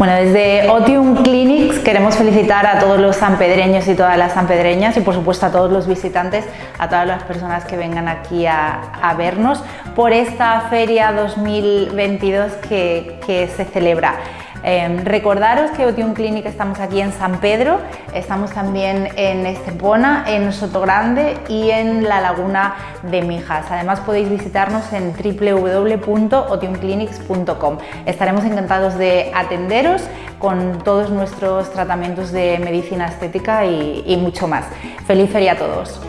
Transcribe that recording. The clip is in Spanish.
Bueno, desde Otium Clinics queremos felicitar a todos los sanpedreños y todas las sanpedreñas y por supuesto a todos los visitantes, a todas las personas que vengan aquí a, vernos por esta feria 2022 que, se celebra. Em, recordaros que Otium Clinic estamos aquí en San Pedro, estamos también en Estepona, en Sotogrande y en la Laguna de Mijas. Además podéis visitarnos en www.otiumclinics.com. Estaremos encantados de atenderos con todos nuestros tratamientos de medicina estética y, y mucho más. ¡Feliz feria a todos!